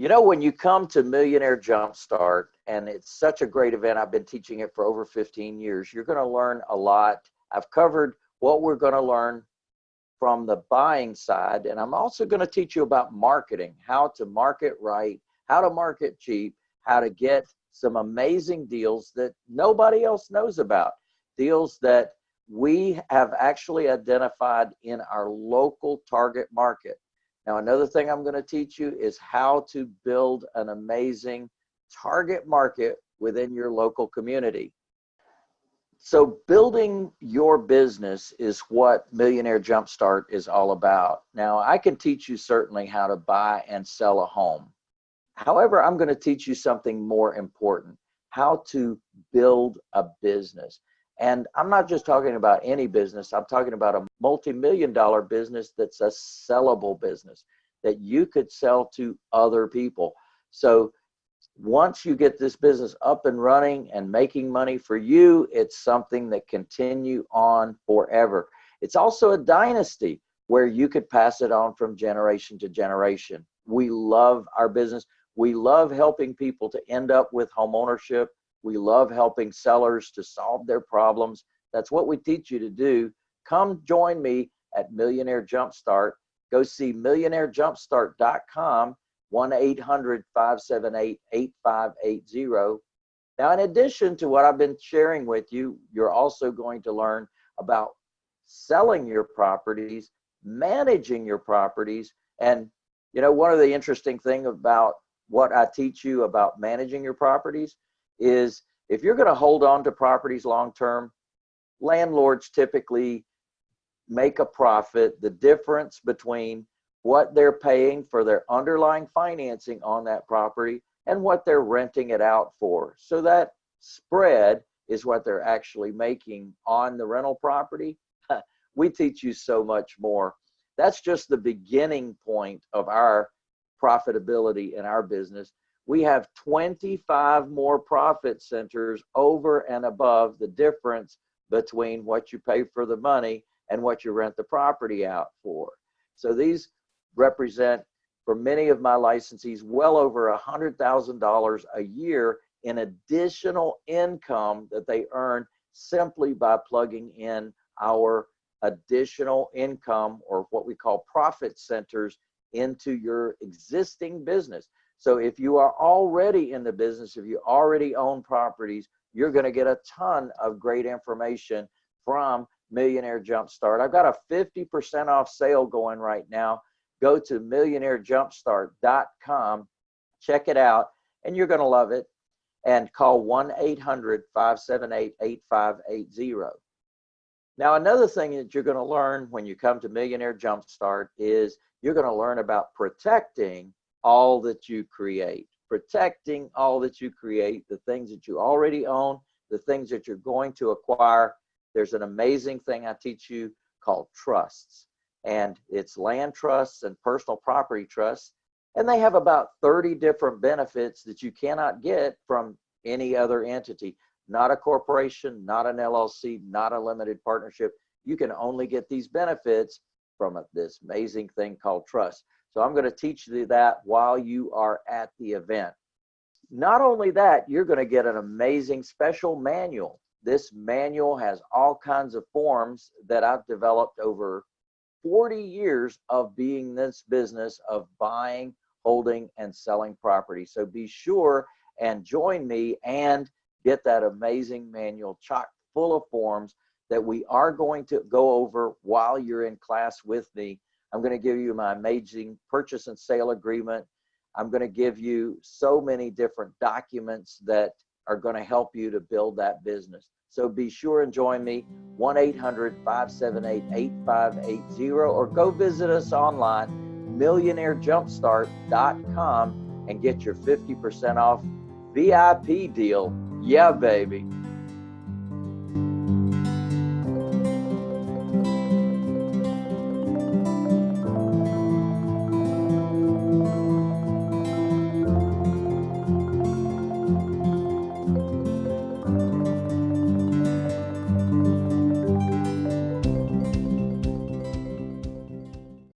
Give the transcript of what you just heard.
You know, when you come to Millionaire Jumpstart, and it's such a great event, I've been teaching it for over 15 years, you're going to learn a lot. I've covered what we're going to learn from the buying side, and I'm also going to teach you about marketing, how to market right, how to market cheap, how to get some amazing deals that nobody else knows about, deals that we have actually identified in our local target market. Now, another thing I'm going to teach you is how to build an amazing target market within your local community. So building your business is what Millionaire Jumpstart is all about. Now, I can teach you certainly how to buy and sell a home. However, I'm going to teach you something more important, how to build a business. And I'm not just talking about any business, I'm talking about a multi-million dollar business that's a sellable business that you could sell to other people. So once you get this business up and running and making money for you, it's something that continue on forever. It's also a dynasty where you could pass it on from generation to generation. We love our business. We love helping people to end up with home ownership we love helping sellers to solve their problems. That's what we teach you to do. Come join me at Millionaire Jumpstart. Go see millionairejumpstart.com, 1 800 578 8580. Now, in addition to what I've been sharing with you, you're also going to learn about selling your properties, managing your properties. And, you know, one of the interesting thing about what I teach you about managing your properties is if you're going to hold on to properties long term, landlords typically make a profit. The difference between what they're paying for their underlying financing on that property and what they're renting it out for. So that spread is what they're actually making on the rental property. we teach you so much more. That's just the beginning point of our profitability in our business we have 25 more profit centers over and above the difference between what you pay for the money and what you rent the property out for. So these represent, for many of my licensees, well over $100,000 a year in additional income that they earn simply by plugging in our additional income or what we call profit centers into your existing business. So if you are already in the business, if you already own properties, you're going to get a ton of great information from Millionaire Jumpstart. I've got a 50% off sale going right now. Go to millionairejumpstart.com, check it out, and you're going to love it. And call 1 800 578 8580. Now, another thing that you're going to learn when you come to Millionaire Jumpstart is you're going to learn about protecting all that you create, protecting all that you create, the things that you already own, the things that you're going to acquire. There's an amazing thing I teach you called trusts, and it's land trusts and personal property trusts. And they have about 30 different benefits that you cannot get from any other entity, not a corporation, not an LLC, not a limited partnership. You can only get these benefits from this amazing thing called trust. So I'm going to teach you that while you are at the event. Not only that, you're going to get an amazing special manual. This manual has all kinds of forms that I've developed over 40 years of being this business of buying, holding, and selling property. So be sure and join me and get that amazing manual chock full of forms that we are going to go over while you're in class with me I'm going to give you my amazing purchase and sale agreement. I'm going to give you so many different documents that are going to help you to build that business. So be sure and join me 1 800 578 8580 or go visit us online millionairejumpstart.com and get your 50% off VIP deal. Yeah, baby.